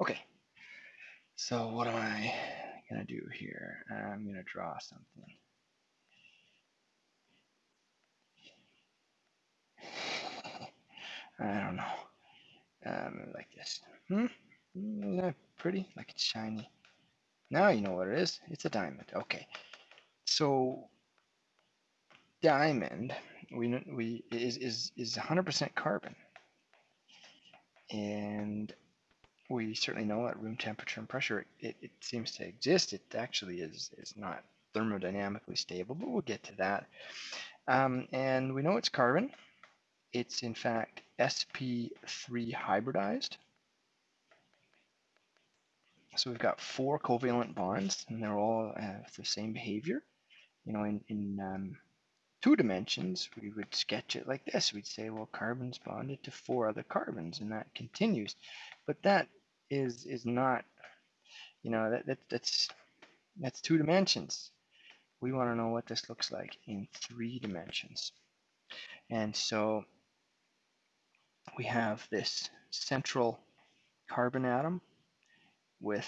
Okay, so what am I gonna do here? I'm gonna draw something. I don't know. Um, like this. Hmm? Isn't that pretty? Like it's shiny. Now you know what it is. It's a diamond. Okay. So diamond we we is is is 100% carbon. And we certainly know at room temperature and pressure it, it seems to exist. It actually is is not thermodynamically stable, but we'll get to that. Um, and we know it's carbon. It's in fact sp3 hybridized. So we've got four covalent bonds, and they're all uh, the same behavior. You know, in, in um, two dimensions, we would sketch it like this. We'd say, well, carbon's bonded to four other carbons, and that continues. But that is is not, you know, that, that that's that's two dimensions. We want to know what this looks like in three dimensions. And so we have this central carbon atom with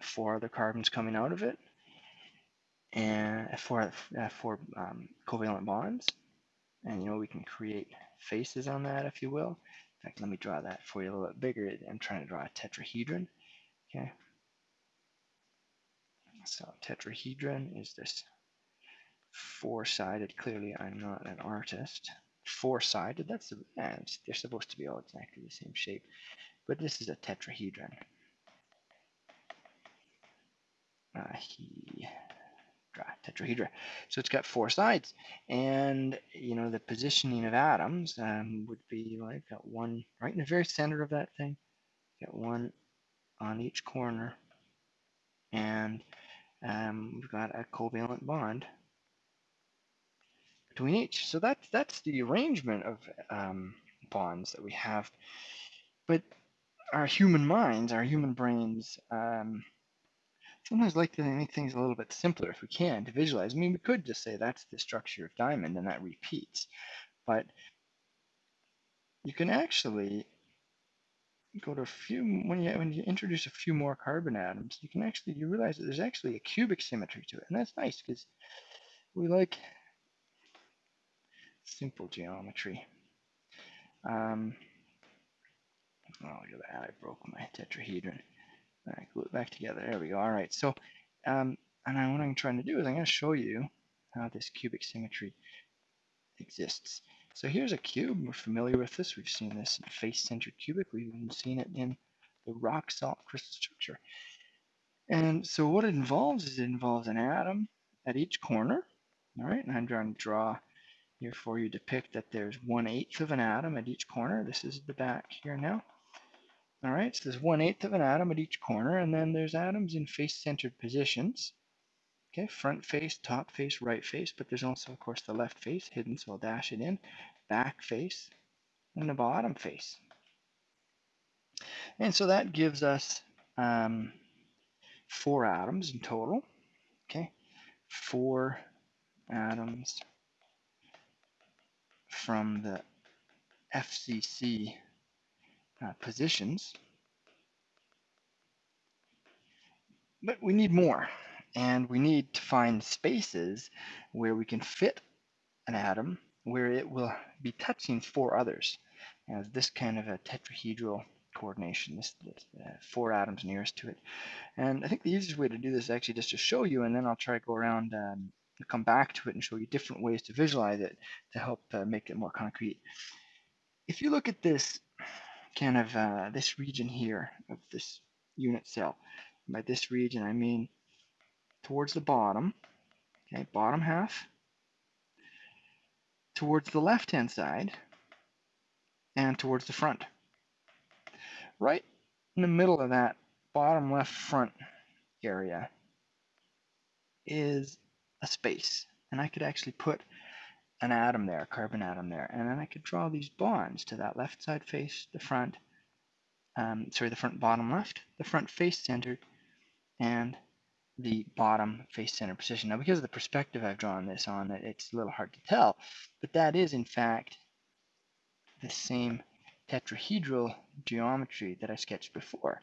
four other carbons coming out of it and four, uh, four um, covalent bonds. And you know, we can create faces on that, if you will. In fact, let me draw that for you a little bit bigger. I'm trying to draw a tetrahedron. Okay. So tetrahedron is this four-sided. Clearly, I'm not an artist. Four-sided. That's the, yeah, they're supposed to be all exactly the same shape, but this is a tetrahedron. Uh, he tetrahedra. So it's got four sides, and you know the positioning of atoms um, would be like got one right in the very center of that thing, got one on each corner, and um, we've got a covalent bond between each. So that's that's the arrangement of um, bonds that we have. But our human minds, our human brains, um, sometimes like to make things a little bit simpler if we can to visualize. I mean, we could just say that's the structure of diamond and that repeats, but you can actually go to a few when you when you introduce a few more carbon atoms, you can actually you realize that there's actually a cubic symmetry to it, and that's nice because we like simple geometry. Um, oh, look at that! I broke my tetrahedron. All right, glue it back together. There we go. All right. So, um, and I, what I'm trying to do is I'm going to show you how this cubic symmetry exists. So here's a cube. We're familiar with this. We've seen this in face-centered cubic. We've even seen it in the rock salt crystal structure. And so what it involves is it involves an atom at each corner. All right, and I'm trying to draw here for you depict that there's one eighth of an atom at each corner. This is the back here now. All right, so there's one eighth of an atom at each corner, and then there's atoms in face-centered positions. Okay, front face, top face, right face, but there's also, of course, the left face hidden, so I'll dash it in, back face, and the bottom face. And so that gives us um, four atoms in total. Okay, four atoms from the FCC uh, positions. But we need more, and we need to find spaces where we can fit an atom where it will be touching four others as this kind of a tetrahedral coordination, this, this uh, four atoms nearest to it. And I think the easiest way to do this is actually just to show you, and then I'll try to go around um, come back to it and show you different ways to visualize it to help uh, make it more concrete. If you look at this kind of uh, this region here of this unit cell. By this region, I mean towards the bottom, okay, bottom half, towards the left-hand side, and towards the front. Right in the middle of that bottom left front area is a space. And I could actually put an atom there, a carbon atom there, and then I could draw these bonds to that left side face, the front, um, sorry, the front bottom left, the front face centered, and the bottom face center position. Now, because of the perspective I've drawn this on, it's a little hard to tell, but that is in fact the same tetrahedral geometry that I sketched before.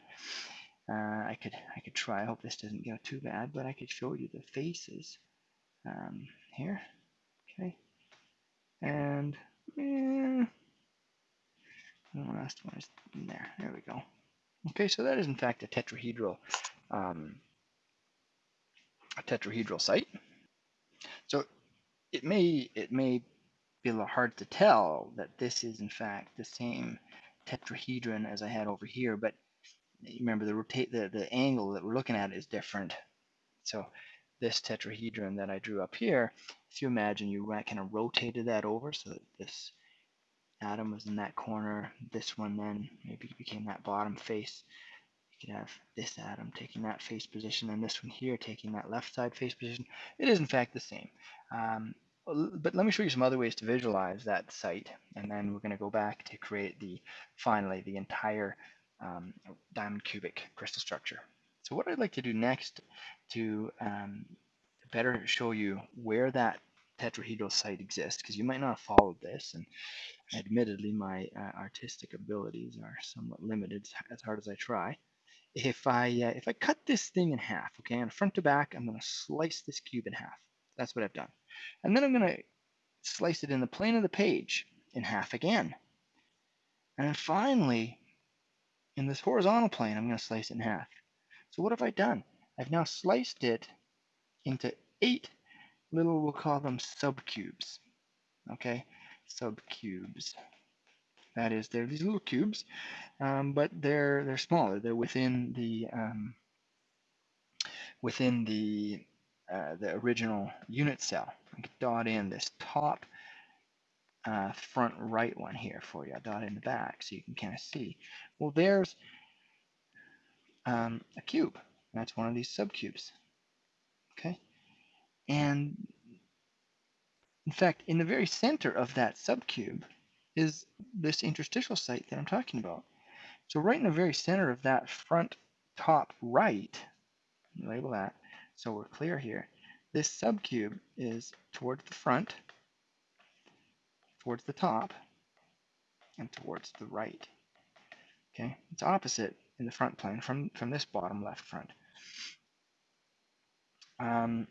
Uh, I could I could try. I hope this doesn't go too bad, but I could show you the faces um, here. Okay, and eh, the last one is in there. There we go. Okay, so that is in fact a tetrahedral um, a tetrahedral site. So it may it may be a little hard to tell that this is in fact the same tetrahedron as I had over here, but remember the rotate the, the angle that we're looking at is different. So this tetrahedron that I drew up here, if you imagine you kind of rotated that over so that this atom was in that corner, this one then maybe became that bottom face. You could have this atom taking that face position and this one here taking that left side face position. It is in fact the same. Um, but let me show you some other ways to visualize that site and then we're going to go back to create the finally the entire um, diamond cubic crystal structure. So what I'd like to do next to um, better show you where that tetrahedral site exists because you might not have followed this and admittedly my uh, artistic abilities are somewhat limited as hard as I try. If I uh, if I cut this thing in half, okay, and front to back, I'm going to slice this cube in half. That's what I've done. And then I'm going to slice it in the plane of the page in half again. And then finally, in this horizontal plane, I'm going to slice it in half. So what have I done? I've now sliced it into eight little, we'll call them subcubes. Okay, subcubes. That is, they're these little cubes, um, but they're they're smaller. They're within the um, within the uh, the original unit cell. I can dot in this top uh, front right one here for you. I dot in the back so you can kind of see. Well, there's um, a cube. That's one of these subcubes. Okay, and in fact, in the very center of that subcube is this interstitial site that I'm talking about. So right in the very center of that front top right, label that, so we're clear here, this subcube is towards the front, towards the top, and towards the right. Okay, it's opposite in the front plane from, from this bottom left front. Um,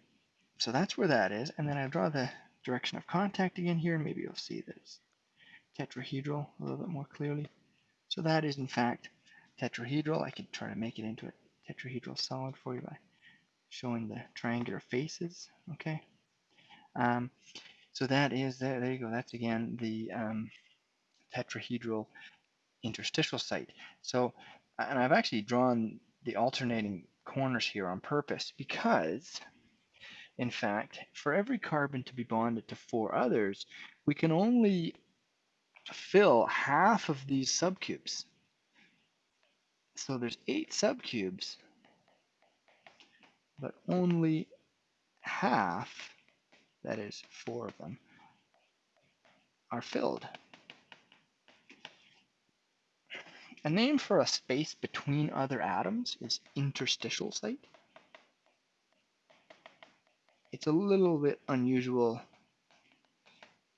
so that's where that is, and then I draw the direction of contact again here, maybe you'll see this tetrahedral a little bit more clearly. So that is in fact tetrahedral. I could try to make it into a tetrahedral solid for you by showing the triangular faces, okay? Um, so that is, there, there you go, that's again the um, tetrahedral interstitial site. So, and I've actually drawn the alternating corners here on purpose because, in fact, for every carbon to be bonded to four others, we can only fill half of these subcubes. So there's eight subcubes, but only half, that is four of them, are filled. A name for a space between other atoms is interstitial site. It's a little bit unusual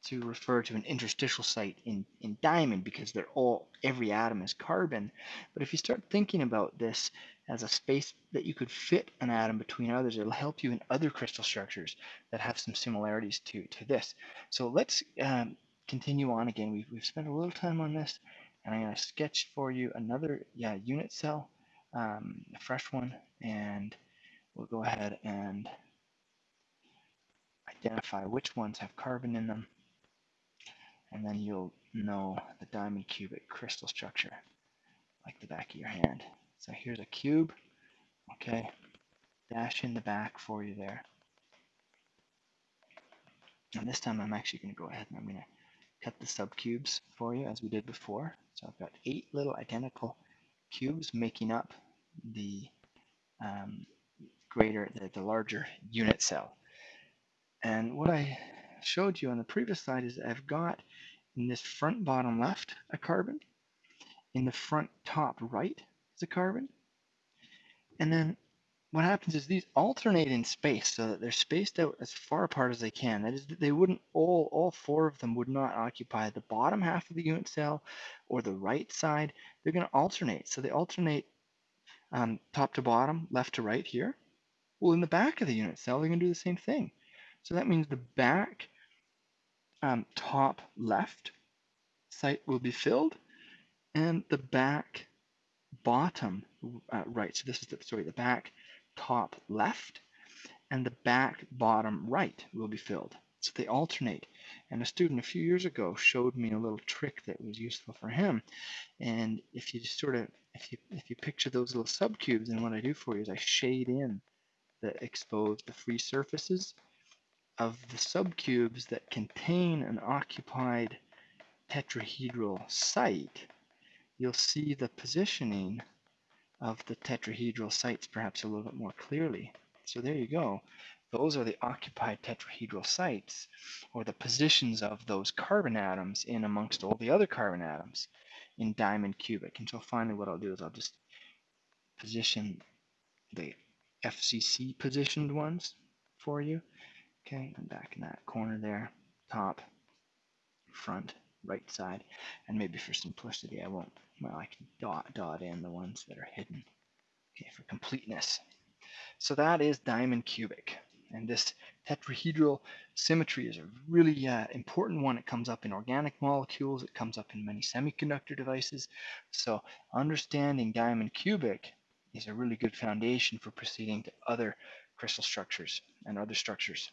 to refer to an interstitial site in, in diamond because they're all every atom is carbon. But if you start thinking about this as a space that you could fit an atom between others, it'll help you in other crystal structures that have some similarities to, to this. So let's um, continue on again. We've, we've spent a little time on this and I'm going to sketch for you another yeah unit cell, um, a fresh one, and we'll go ahead and identify which ones have carbon in them and then you'll know the diamond cubic crystal structure like the back of your hand. So here's a cube, okay, dash in the back for you there. And this time I'm actually going to go ahead and I'm going to cut the subcubes for you as we did before. So I've got eight little identical cubes making up the um, greater, the, the larger unit cell. And what I showed you on the previous slide is I've got in this front bottom left a carbon, in the front top right is a carbon, and then what happens is these alternate in space so that they're spaced out as far apart as they can. That is, they wouldn't all all four of them would not occupy the bottom half of the unit cell or the right side. They're going to alternate. So they alternate um, top to bottom, left to right here. Well, in the back of the unit cell, they're going to do the same thing. So that means the back um, top left site will be filled, and the back bottom uh, right. So this is the sorry, the back top left and the back bottom right will be filled. So they alternate. And a student a few years ago showed me a little trick that was useful for him. And if you just sort of, if you if you picture those little subcubes, and what I do for you is I shade in the exposed, the free surfaces of the subcubes that contain an occupied tetrahedral site, you'll see the positioning of the tetrahedral sites perhaps a little bit more clearly. So there you go. Those are the occupied tetrahedral sites, or the positions of those carbon atoms in amongst all the other carbon atoms in diamond cubic. And so finally what I'll do is I'll just position the FCC positioned ones for you. Okay, and back in that corner there, top, front, right side, and maybe for simplicity I won't, well I can dot, dot in the ones that are hidden, okay, for completeness. So that is diamond cubic. And this tetrahedral symmetry is a really uh, important one. It comes up in organic molecules. It comes up in many semiconductor devices. So understanding diamond cubic is a really good foundation for proceeding to other crystal structures and other structures.